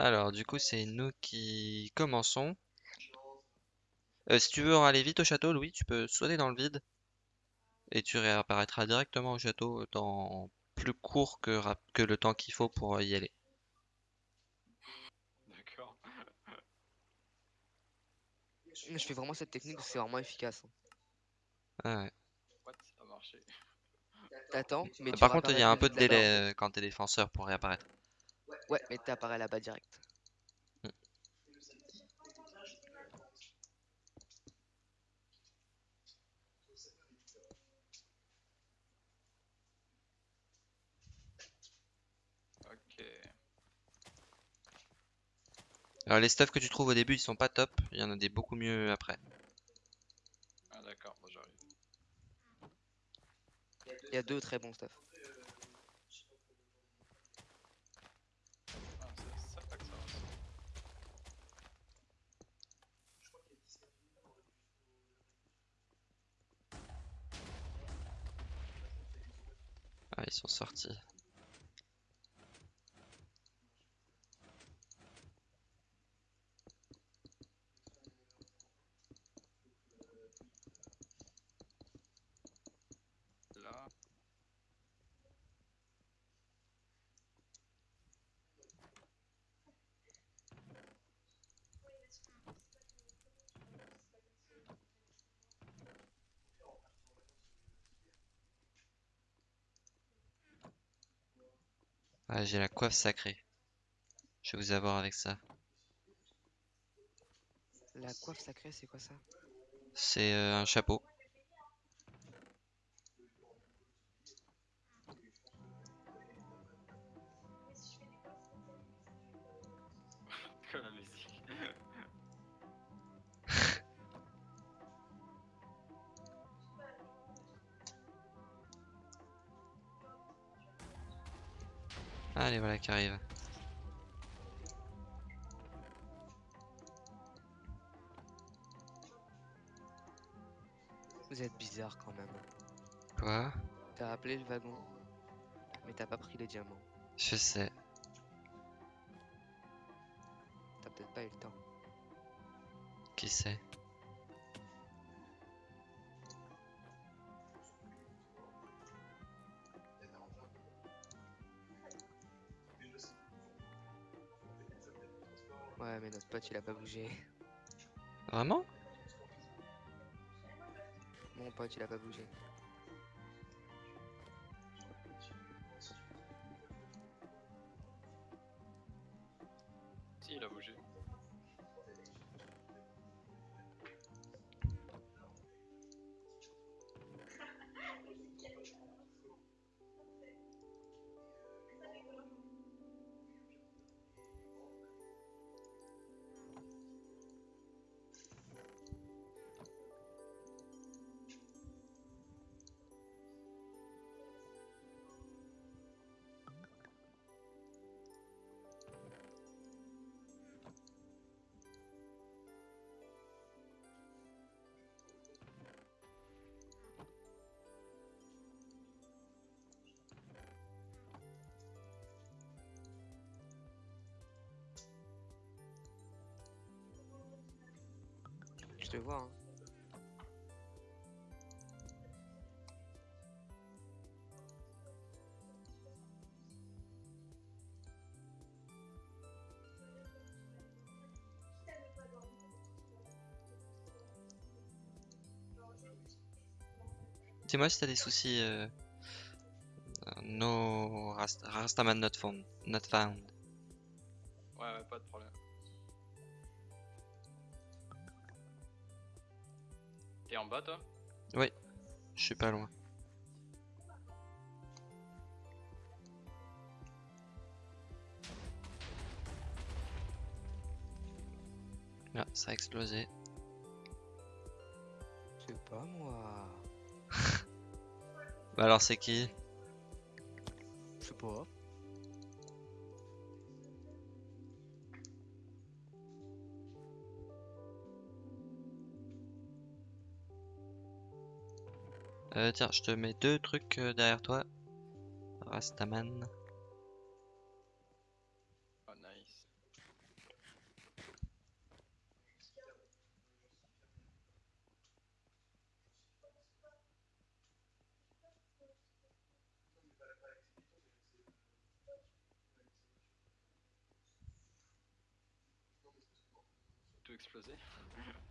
Alors, du coup, c'est nous qui commençons. Euh, si tu veux aller vite au château, Louis, tu peux sauter dans le vide et tu réapparaîtras directement au château dans plus court que, rap- que le temps qu'il faut pour y aller. D'accord. Je fais vraiment cette technique, c'est vraiment efficace. hein. Ah ouais. T'attends, mais tu Par contre, il y a un peu de délai euh, quand t'es défenseur pour réapparaître. Ouais, mais t'apparais là-bas direct. Ok. Alors, les stuffs que tu trouves au début, ils sont pas top. Il y en a des beaucoup mieux après. Ah d'accord, bon, j'arrive. Il y a deux très bons stuff. Ah, c'est ça pas que ça va. Ah, ils sont sortis. Là. Ah, j'ai la coiffe sacrée. Je vais vous avoir avec ça. La coiffe sacrée, c'est quoi ça? C'est euh, un chapeau. Allez, voilà qui arrive. Vous êtes bizarre quand même. Quoi? T'as appelé le wagon, mais t'as pas pris les diamants. Je sais. T'as peut-être pas eu le temps. Qui sait? Pote il a pas bougé. Vraiment? Mon pote il a pas bougé. Je te vois, hein. Dis-moi si t'as des soucis. Euh... euh, No Rast- Rastaman not found. Not found. Ouais, ouais, pas de problème. T'es en bas, toi Je suis pas loin. Ah, ça a explosé. C'est pas moi. Bah alors c'est qui? Je sais pas. Euh, tiens, je te mets deux trucs euh, derrière toi. Rastaman. Oh. Tout explosé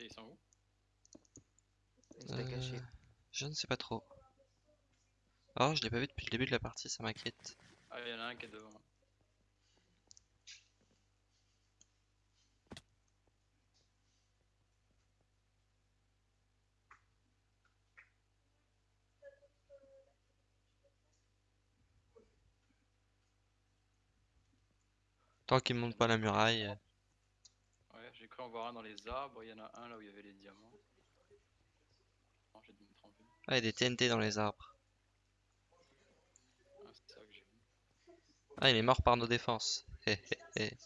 Et ils sont où? Il se l'a caché. Euh, Je ne sais pas trop. Oh, je l'ai pas vu depuis le début de la partie, ça m'inquiète. Ah, il y en a un qui est devant. Tant qu'il monte pas la muraille. Cru en voir un dans les arbres. Il y en a un là où il y avait les diamants. Non, j'ai dû me tromper. Ah, il y a des TNT dans les arbres. Ah, c'est ça que j'ai vu. Ah, il est mort par nos défenses. Hé, hé, hé.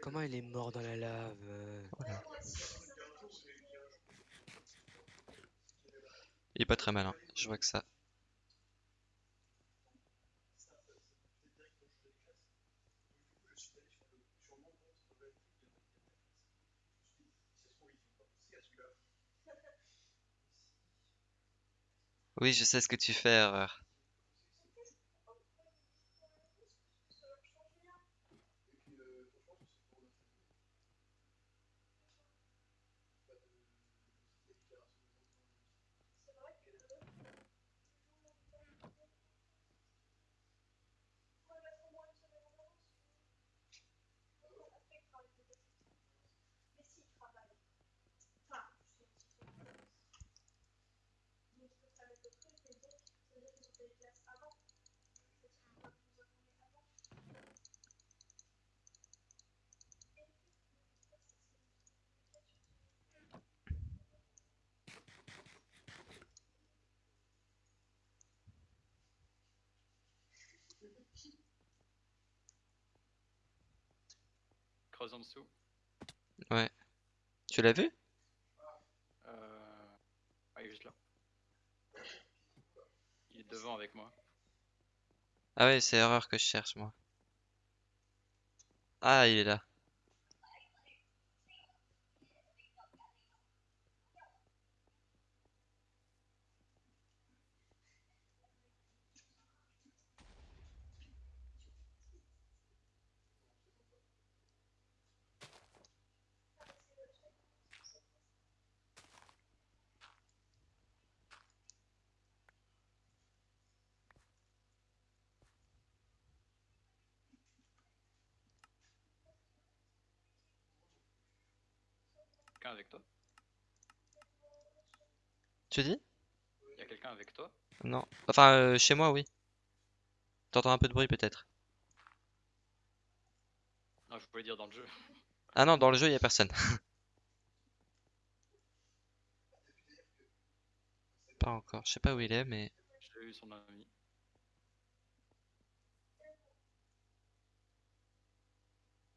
Comment il est mort dans la lave euh Il est pas très malin, je vois que ça. Oui, je sais ce que tu fais, erreur. Creuse en dessous. Tu l'as vu? Euh... Ah, il est juste là. Il est devant avec moi. Ah ouais, c'est erreur que je cherche, moi. Ah, il est là. Quelqu'un avec toi Tu dis? Il y a quelqu'un avec toi? Non. Enfin, euh, chez moi, oui. T'entends un peu de bruit, peut-être. Non, je voulais dire dans le jeu. Ah non, dans le jeu, il a personne. Pas encore. Je sais pas où il est, mais... J'ai eu son ami.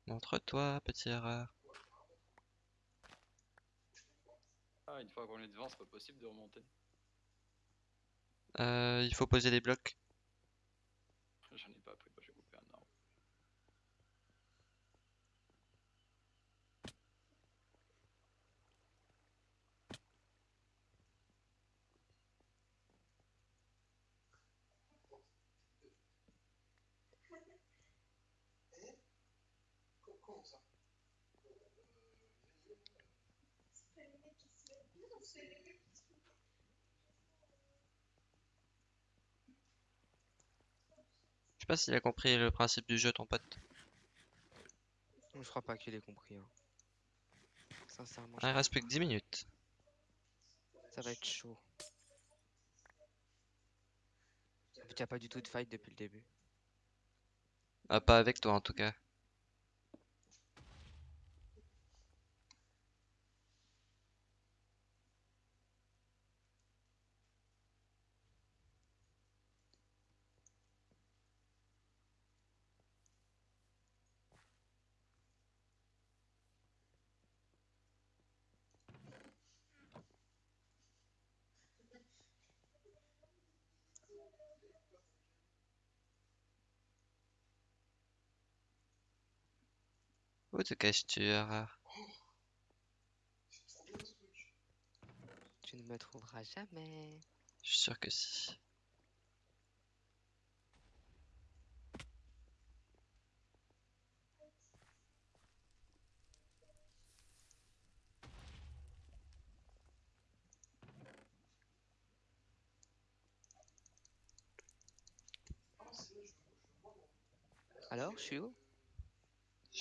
Montre-toi, petit erreur. Ah, une fois qu'on est devant, c'est pas possible de remonter. Euh, il faut poser des blocs. J'en ai pas pris, bah, j'ai coupé un arbre. Je sais pas s'il a compris le principe du jeu, ton pote. Je crois pas qu'il ait compris. hein. Sincèrement, Ah, il reste plus que 10 minutes. ça va être chaud. En fait, y a pas du tout de fight depuis le début. Ah, pas avec toi, en tout cas. Où te caches-tu, Tu ne me trouveras jamais. Je suis sûr que si. Alors, je suis où?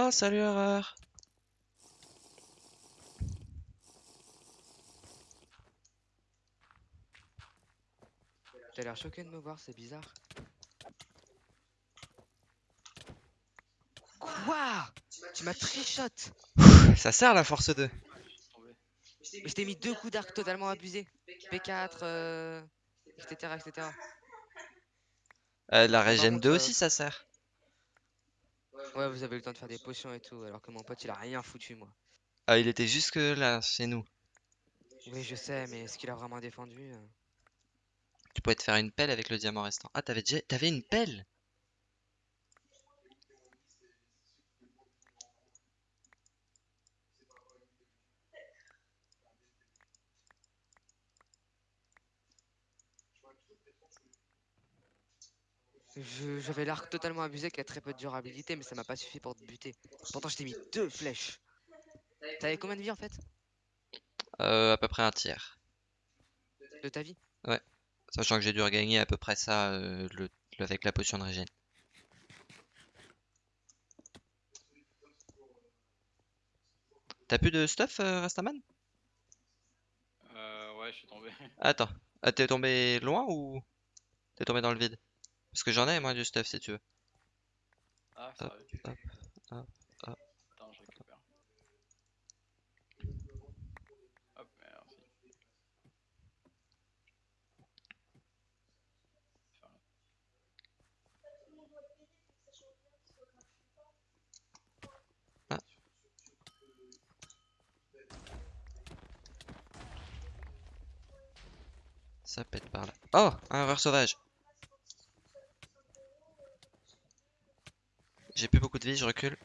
Ah, salut, Erreur T'as l'air choqué de me voir, c'est bizarre. Quoi? Tu m'as trichot Ça sert la force 2. Laisse tomber. Mais je t'ai mis deux coups d'arc totalement abusés. P4, euh, etc., etc. Euh, la régène contre, 2 euh, aussi, ça sert. Ouais, vous avez eu le temps de faire des potions et tout, alors que mon pote, il a rien foutu, moi. Ah, il était jusque là, chez nous. Oui, je sais, mais est-ce qu'il a vraiment défendu euh? Tu pouvais te faire une pelle avec le diamant restant. Ah, t'avais déjà... T'avais une pelle? J'avais l'arc totalement abusé qui a très peu de durabilité, mais ça m'a pas suffi pour te buter. Pourtant, je t'ai mis deux flèches. T'avais combien de vie en fait? Euh, à peu près un tiers. De ta vie? Sachant que j'ai dû regagner à peu près ça euh, le, le- avec la potion de régène. T'as plus de stuff, euh, Rastaman? Euh, ouais, je suis tombé. Attends. Ah, t'es tombé loin ou t'es tombé dans le vide? Parce que j'en ai, moi, du stuff, si tu veux. Ah, ça Hop, hop, hop, hop. Attends, je récupère. Hop, merci. Là. Ça pète par là. Oh, un ver sauvage. J'ai plus de vie, je recule.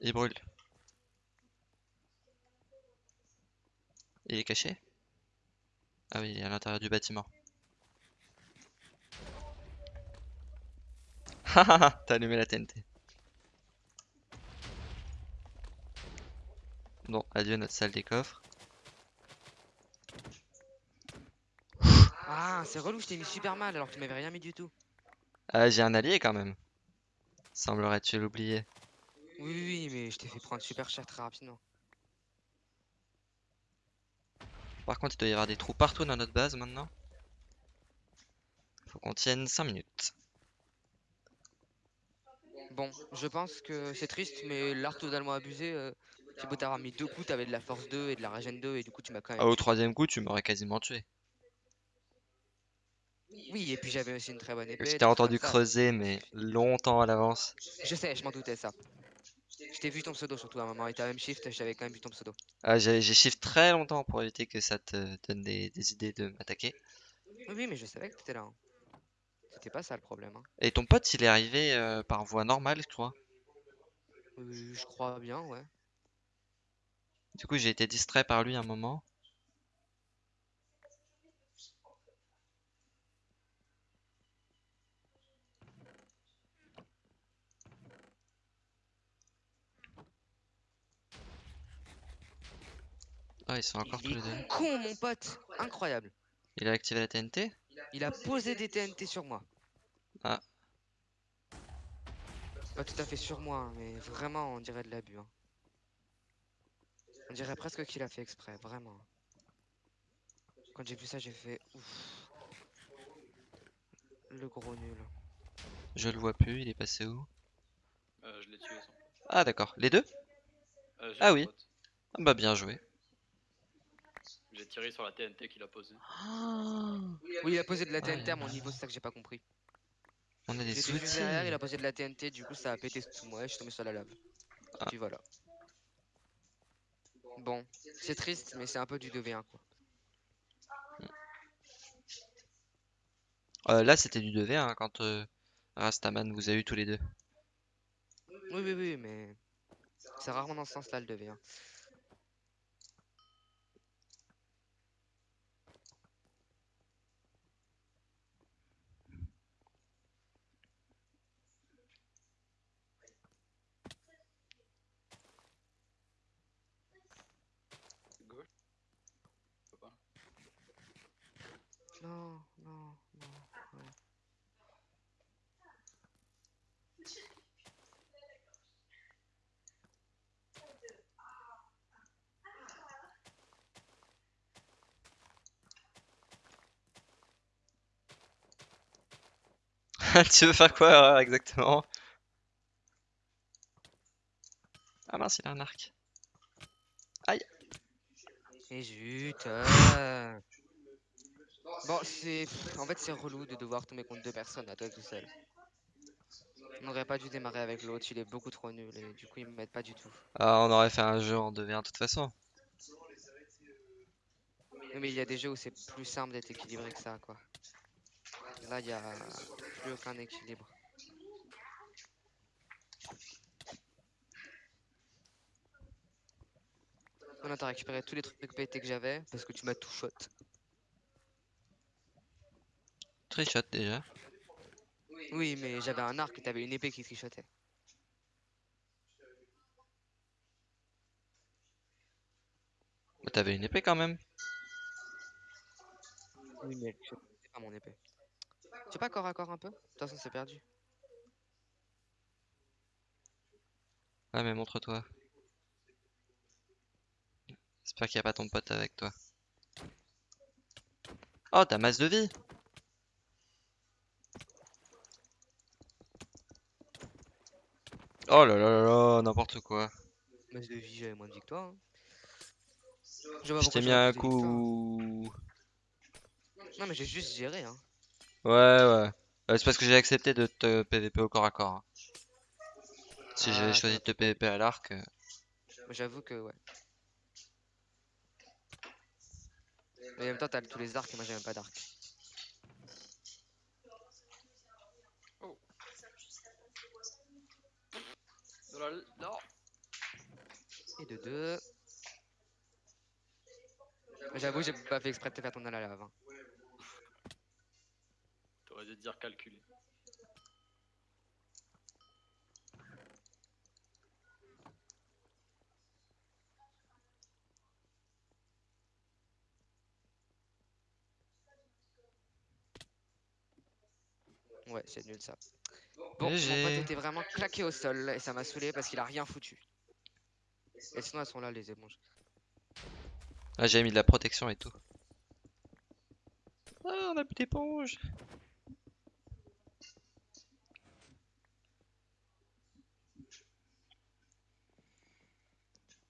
Il brûle. Il est caché? Ah oui, il est à l'intérieur du bâtiment. Hahaha, t'as allumé la TNT. Bon, adieu notre salle des coffres. Ah, c'est relou, je t'ai mis super mal alors que tu m'avais rien mis du tout. Ah, j'ai un allié quand même. Semblerait-tu l'oublier. Oui, oui, oui, mais je t'ai fait prendre super cher très rapidement. Par contre, il doit y avoir des trous partout dans notre base maintenant. Faut qu'on tienne 5 minutes. Bon, je pense que c'est triste, mais l'arc totalement abusé, euh, j'ai beau t'avoir mis deux coups, t'avais de la force 2 et de la régène 2, et du coup tu m'as quand même Ah, au troisième coup, tu m'aurais quasiment tué. Oui, et puis j'avais aussi une très bonne épée. Je t'ai entendu creuser, mais longtemps à l'avance. Je sais, je m'en doutais ça. Je t'ai vu ton pseudo surtout à un moment, et t'as même shift, j'avais quand même vu ton pseudo. Ah, j'ai shift très longtemps pour éviter que ça te donne des, des idées de m'attaquer. Oui, oui, mais je savais que t'étais là. hein. C'était pas ça le problème. hein. Et ton pote, il est arrivé euh, par voie normale, je crois. Euh, je crois bien, ouais. Du coup, j'ai été distrait par lui un moment. Ah, ils sont encore tous Il les deux. est con, mon pote Incroyable. Il a activé la TNT? Il a posé des TNT sur moi. Ah. Pas tout à fait sur moi, hein, mais vraiment, on dirait de l'abus. hein. On dirait presque qu'il a fait exprès, vraiment. Quand j'ai vu ça, j'ai fait ouf. Le gros nul. Je le vois plus, il est passé où? Euh, je l'ai tué. Ah, d'accord. Les deux? Euh, Ah oui. pote. Ah bah, bien joué. J'ai tiré sur la TNT qu'il a posée. Oui, il a posé de la TNT à mon niveau, c'est ça que j'ai pas compris. On a des derrière, il a posé de la TNT, du coup ça a pété sous moi et je suis tombé sur la lave. Ah. Puis voilà. Bon, c'est triste, mais c'est un peu du 2v1 quoi. Euh, là, c'était du 2v1 hein, quand euh, Rastaman vous a eu tous les deux. Oui, oui, oui, mais c'est rarement dans ce sens-là le 2v1. Gauche. Je peux pas. Non, non, non, non. Tu veux faire quoi euh, exactement? Ah mince, il a un arc. Et zut euh. Bon, c'est... En fait, c'est relou de devoir tomber contre deux personnes à toi tout seul. On n'aurait pas dû démarrer avec l'autre, il est beaucoup trop nul et du coup il m'aide pas du tout. Ah, on aurait fait un jeu en 2v1 de toute façon. Mais il y a des jeux où c'est plus simple d'être équilibré que ça, quoi. Là, il y a plus aucun équilibre. Maintenant, t'as récupéré tous les trucs pétés que j'avais parce que tu m'as tout shot. Trichot déjà. Oui, mais j'avais un arc et t'avais une épée qui trichotait. T'avais une épée quand même. Oui, mais c'est pas mon épée. Tu veux pas corps à corps un peu? De toute façon, c'est perdu. Ouais, mais montre-toi. J'espère qu'il n'y a pas ton pote avec toi. Oh, t'as masse de vie! Oh là là là là, n'importe quoi. Masse de vie, j'avais moins de victoire. hein. Je Je t'ai mis un coup. Non, mais j'ai juste géré, hein. Ouais, ouais. Euh, c'est parce que j'ai accepté de te PVP au corps à corps. hein. Si Ah, j'avais choisi de te PVP à l'arc, euh, J'avoue que, ouais. Mais en même temps, t'as tous les arcs et moi, j'ai même pas d'arc. La... Non Et de deux. J'avoue, j'ai pas fait exprès de te faire tomber dans la lave. hein. T'aurais dû dire calculer. Ouais, c'est nul ça. Bon, mon pote était vraiment claqué au sol et ça m'a saoulé parce qu'il a rien foutu. Et sinon, elles sont là, les éponges. Ah, j'ai mis de la protection et tout. Ah, on a plus d'éponge.